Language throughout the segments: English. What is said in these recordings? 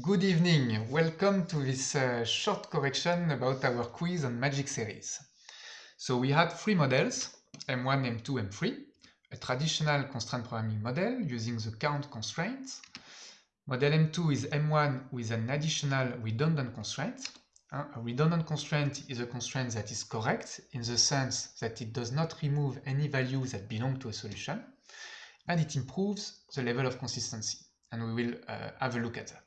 Good evening, welcome to this uh, short correction about our quiz on magic series. So we had three models, M1, M2, M3, a traditional constraint programming model using the count constraint. Model M2 is M1 with an additional redundant constraint. Uh, a redundant constraint is a constraint that is correct in the sense that it does not remove any values that belong to a solution, and it improves the level of consistency, and we will uh, have a look at that.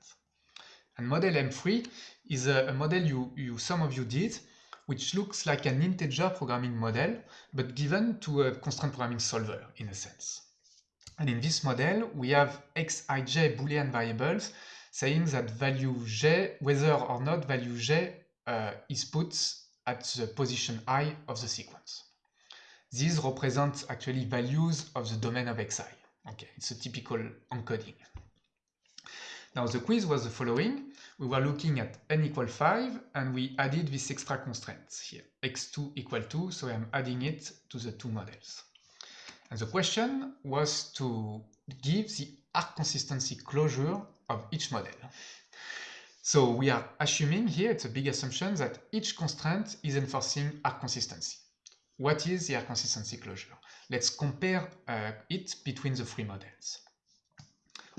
And model M3 is a, a model you, you, some of you did, which looks like an integer programming model, but given to a constraint programming solver in a sense. And in this model, we have xij boolean variables saying that value j, whether or not value j uh, is put at the position i of the sequence. These represent actually values of the domain of xi. Okay, it's a typical encoding. Now the quiz was the following. We were looking at n equal 5 and we added this extra constraint here, x2 equal 2, so I'm adding it to the two models. And the question was to give the arc consistency closure of each model. So we are assuming here, it's a big assumption, that each constraint is enforcing arc consistency. What is the arc consistency closure? Let's compare uh, it between the three models.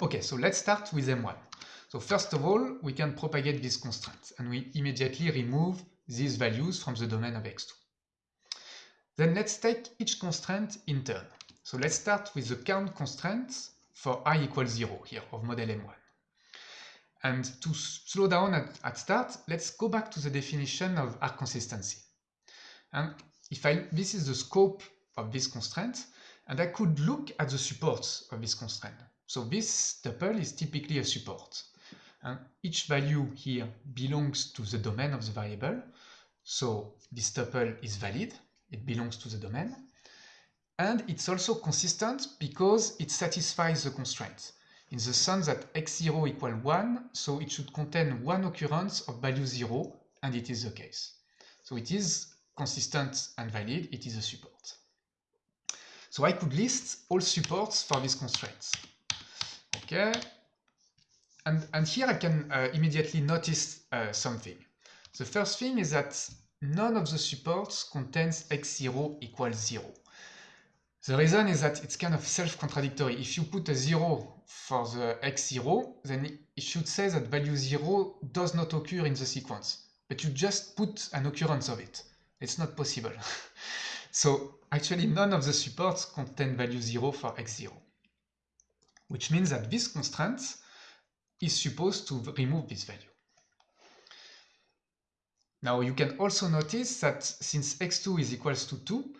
Okay, so let's start with M1. So first of all, we can propagate this constraint and we immediately remove these values from the domain of x2. Then let's take each constraint in turn. So let's start with the count constraint for i equals 0 here of model M1. And to slow down at, at start, let's go back to the definition of arc consistency. And if I, this is the scope of this constraint, and I could look at the supports of this constraint. So this tuple is typically a support. And each value here belongs to the domain of the variable. So this tuple is valid, it belongs to the domain. And it's also consistent because it satisfies the constraint. In the sense that x0 equal 1, so it should contain one occurrence of value 0, and it is the case. So it is consistent and valid, it is a support. So I could list all supports for these constraints. Okay, and, and here I can uh, immediately notice uh, something. The first thing is that none of the supports contains x0 equals 0. The reason is that it's kind of self-contradictory. If you put a 0 for the x0, then it should say that value 0 does not occur in the sequence. But you just put an occurrence of it. It's not possible. so actually none of the supports contain value 0 for x0. Which means that this constraint is supposed to remove this value. Now you can also notice that since x2 is equals to 2,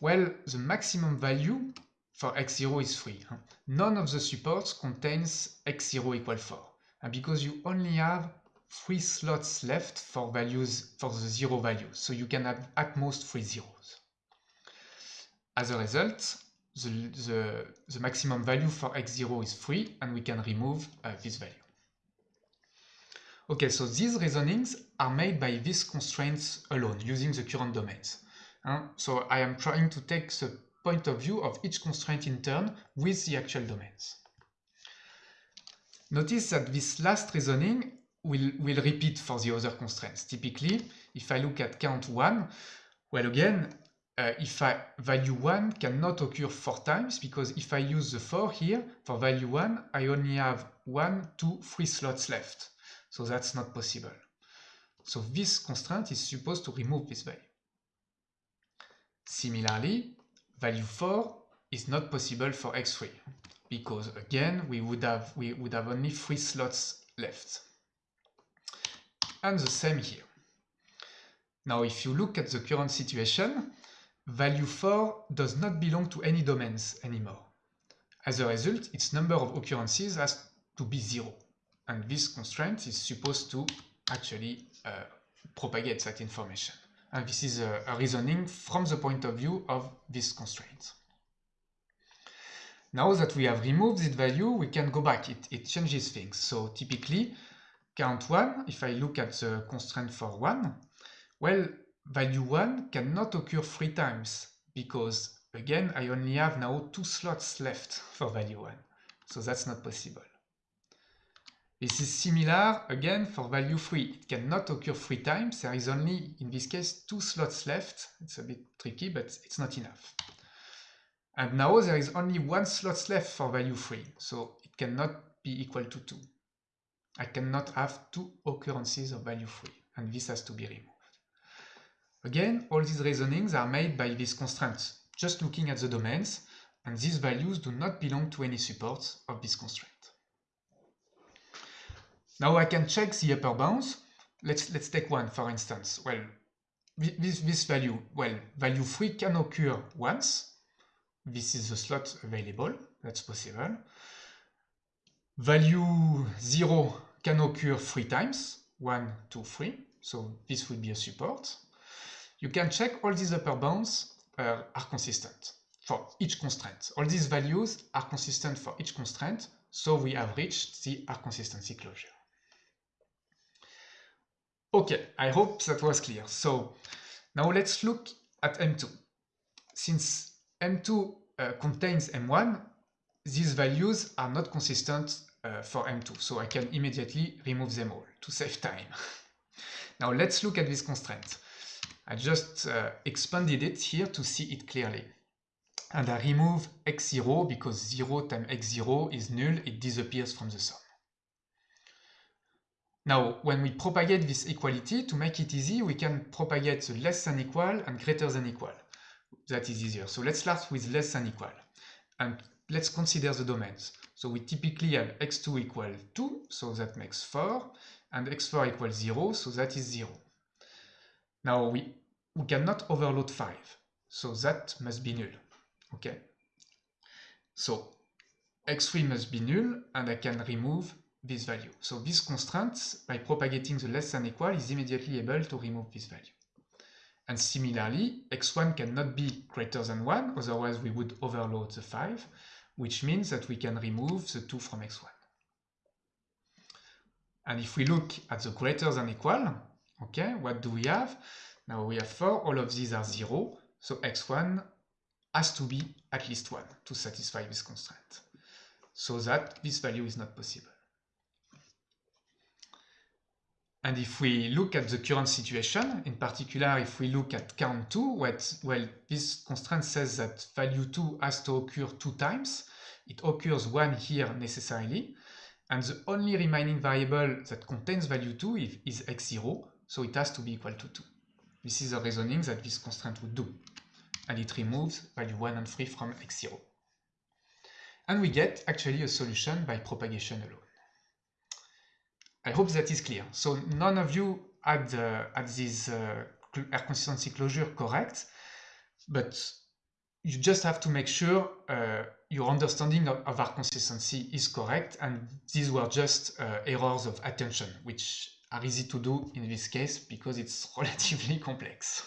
well, the maximum value for x0 is 3. None of the supports contains x0 equal 4. And because you only have three slots left for values for the zero values, so you can have at most three zeros. As a result, the, the, the maximum value for x0 is 3, and we can remove uh, this value. Okay, so these reasonings are made by these constraints alone, using the current domains. Uh, so I am trying to take the point of view of each constraint in turn with the actual domains. Notice that this last reasoning will, will repeat for the other constraints. Typically, if I look at count 1, well again, uh, if I value 1 cannot occur 4 times because if I use the 4 here, for value 1, I only have 1, 2, 3 slots left. So that's not possible. So this constraint is supposed to remove this value. Similarly, value 4 is not possible for x3 because again we would have we would have only three slots left. And the same here. Now if you look at the current situation, value 4 does not belong to any domains anymore. As a result, its number of occurrences has to be 0 and this constraint is supposed to actually uh, propagate that information. And this is a, a, reasoning from the point of view of this constraint. Now that we have removed this value, we can go back. It, it changes things. So typically, count 1, if I look at the constraint for 1, well, value 1 cannot occur three times because, again, I only have now two slots left for value 1. So that's not possible. This is similar again for value 3. It cannot occur three times. There is only, in this case, two slots left. It's a bit tricky, but it's not enough. And now there is only one slot left for value 3, so it cannot be equal to 2. I cannot have two occurrences of value 3, and this has to be removed. Again, all these reasonings are made by these constraints, just looking at the domains, and these values do not belong to any supports of this constraint. Now I can check the upper bounds. Let's, let's take one, for instance. Well, this, this value, well, value 3 can occur once. This is the slot available. That's possible. Value 0 can occur three times. 1, 2, 3. So this would be a support. You can check all these upper bounds uh, are consistent for each constraint. All these values are consistent for each constraint, so we have reached the arc consistency closure. Okay, I hope that was clear. So now let's look at M2. Since M2 uh, contains M1, these values are not consistent uh, for M2, so I can immediately remove them all to save time. now let's look at this constraint. I just uh, expanded it here to see it clearly. And I remove x0 because 0 times x0 is null, it disappears from the sum. Now, when we propagate this equality, to make it easy, we can propagate the less than equal and greater than equal. That is easier. So let's start with less than equal. And let's consider the domains. So we typically have x2 equal 2, so that makes 4, and x4 equals 0, so that is 0. Now we, we cannot overload 5, so that must be null. Okay. So x3 must be null, and I can remove this value. So this constraint, by propagating the less than equal, is immediately able to remove this value. And similarly, x1 cannot be greater than 1, otherwise we would overload the 5, which means that we can remove the 2 from x1. And if we look at the greater than equal, okay, what do we have? Now we have 4, all of these are 0, so x1 has to be at least 1 to satisfy this constraint. So that this value is not possible. And if we look at the current situation, in particular, if we look at count 2, what, well, this constraint says that value 2 has to occur two times. It occurs one here necessarily. And the only remaining variable that contains value 2 is, is x0, so it has to be equal to 2. This is the reasoning that this constraint would do. And it removes value 1 and 3 from x0. And we get actually a solution by propagation alone. I hope that is clear. So none of you had, uh, had this uh, arc consistency closure correct, but you just have to make sure uh, your understanding of, of, arc consistency is correct, and these were just uh, errors of attention, which are easy to do in this case because it's relatively complex.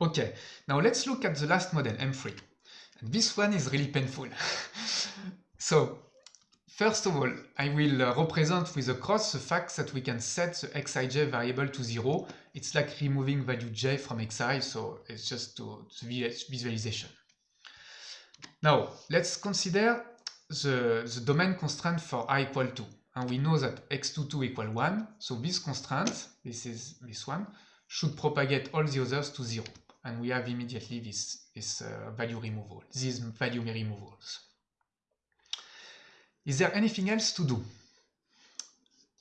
Okay, now let's look at the last model, M3. And this one is really painful. so First of all, I will uh, represent with a cross the fact that we can set the xij variable to 0. It's like removing value j from xi, so it's just to, to visualization. Now, let's consider the, the domain constraint for i equal 2. And we know that x22 equal 1, so this constraint, this is this one, should propagate all the others to 0. And we have immediately this, this uh, value removal, these value removals. Is there anything else to do?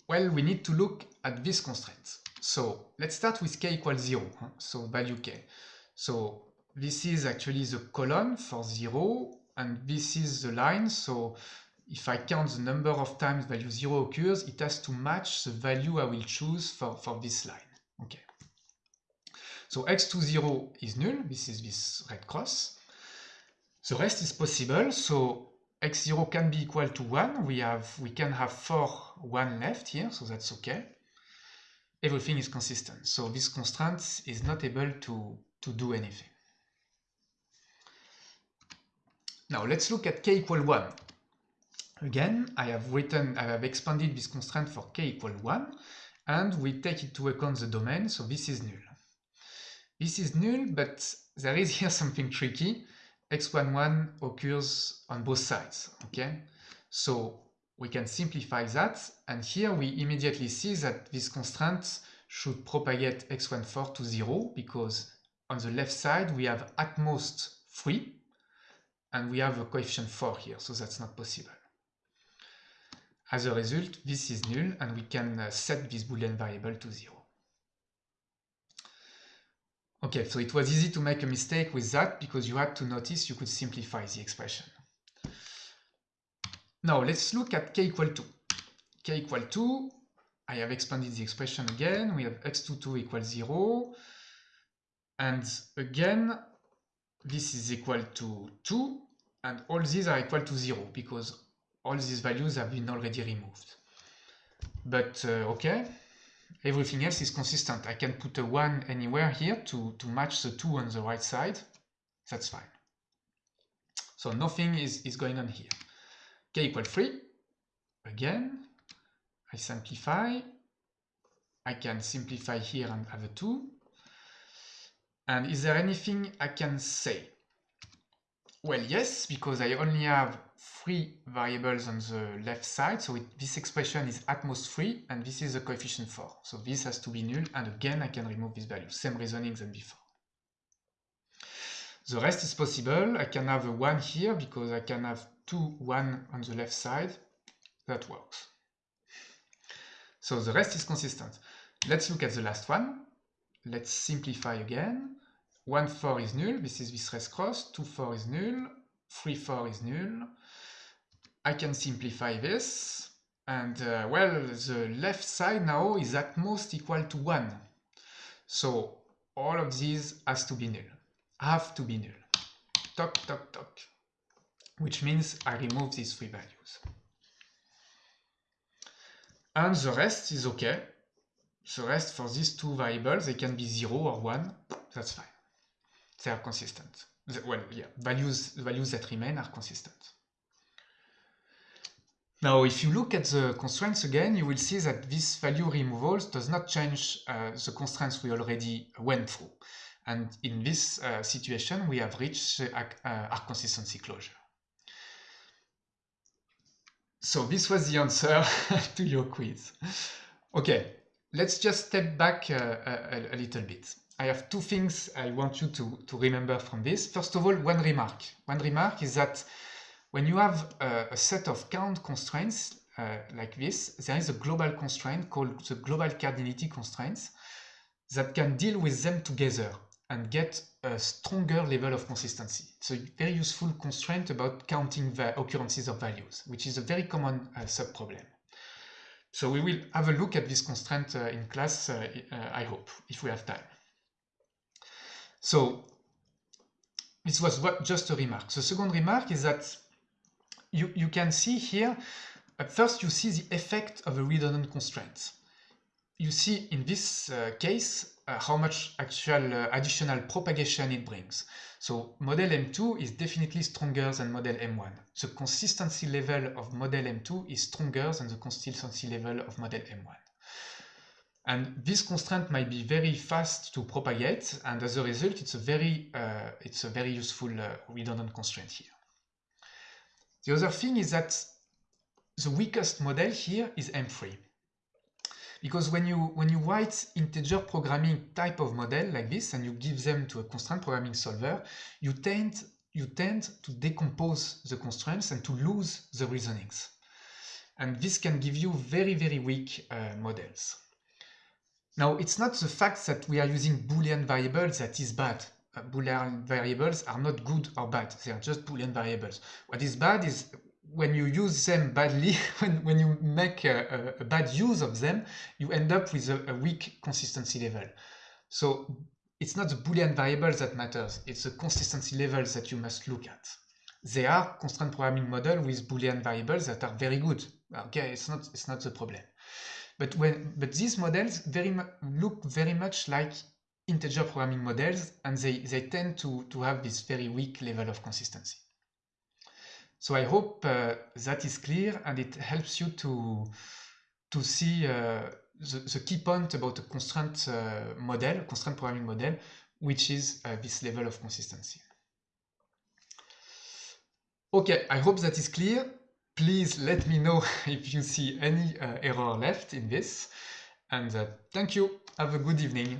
Well, we need to look at this constraint. So let's start with k equals 0, huh? so value k. So this is actually the column for 0, and this is the line, so if I count the number of times value 0 occurs, it has to match the value I will choose for, for this line. Okay. So x20 is null, this is this red cross. The rest is possible, so x0 can be equal to 1. We have we can have 4 1 left here, so that's okay. Everything is consistent. So this constraint is not able to, to do anything. Now let's look at k equal 1. Again, I have written, I have expanded this constraint for k equal 1, and we take into account the domain, so this is null. This is null, but there is here something tricky x11 occurs on both sides, okay? So we can simplify that, and here we immediately see that this constraint should propagate x14 to 0, because on the left side we have at most 3, and we have a coefficient 4 here, so that's not possible. As a result, this is null, and we can uh, set this boolean variable to 0. Okay, so it was easy to make a mistake with that because you had to notice you could simplify the expression. Now let's look at k equal 2. k equal 2, I have expanded the expression again. We have x22 equals 0. And again, this is equal to 2. And all these are equal to 0 because all these values have been already removed. But uh, okay, everything else is consistent. I can put a 1 anywhere here to, to match the 2 on the right side. That's fine. So nothing is, is going on here k equal 3. Again, I simplify. I can simplify here and have a 2. And is there anything I can say? Well, yes, because I only have three variables on the left side. So it, this expression is at most 3, and this is the coefficient 4. So this has to be null, and again, I can remove this value. Same reasoning than before. The rest is possible. I can have a 1 here, because I can have 2, 1 on the left side, that works. So the rest is consistent. Let's look at the last one. Let's simplify again. 1, 4 is null, this is this rest cross. 2, 4 is null, 3, 4 is null. I can simplify this. And uh, well, the left side now is at most equal to 1. So all of these has to be null, have to be null. Toc, toc, toc which means I remove these three values. And the rest is okay. The rest for these two variables, they can be 0 or 1, that's fine. They are consistent. Well, yeah, values, values that remain are consistent. Now, if you look at the constraints again, you will see that this value removal does not change uh, the constraints we already went through. And in this uh, situation, we have reached uh, arc consistency closure. So this was the answer to your quiz. Okay, let's just step back uh, a, a, little bit. I have two things I want you to, to remember from this. First of all, one remark. One remark is that when you have a, a set of count constraints uh, like this, there is a global constraint called the global cardinality constraints that can deal with them together and get a stronger level of consistency. It's a very useful constraint about counting the occurrences of values, which is a very common uh, subproblem. So we will have a look at this constraint uh, in class, uh, uh I hope, if we have time. So this was what, just a remark. The second remark is that you, you can see here, at first you see the effect of a redundant constraint. You see in this uh, case, uh, how much actual uh, additional propagation it brings. So model M2 is definitely stronger than model M1. The consistency level of model M2 is stronger than the consistency level of model M1. And this constraint might be very fast to propagate, and as a result, it's a very, uh, it's a very useful uh, redundant constraint here. The other thing is that the weakest model here is M3. Because when you, when you write integer programming type of model like this and you give them to a constraint programming solver, you tend, you tend to decompose the constraints and to lose the reasonings. And this can give you very, very weak uh, models. Now, it's not the fact that we are using Boolean variables that is bad. Boolean variables are not good or bad. They are just Boolean variables. What is bad is when you use them badly, when, when you make a, a, a, bad use of them, you end up with a, a, weak consistency level. So it's not the Boolean variables that matters, it's the consistency levels that you must look at. There are constraint programming model with Boolean variables that are very good. Okay, it's not, it's not the problem. But when but these models very look very much like integer programming models and they, they tend to, to have this very weak level of consistency. So I hope uh, that is clear and it helps you to, to see uh, the, the, key point about a constraint uh, model, constraint programming model, which is uh, this level of consistency. Okay, I hope that is clear. please let me know if you see any uh, error left in this. And uh, thank you. Have a good evening.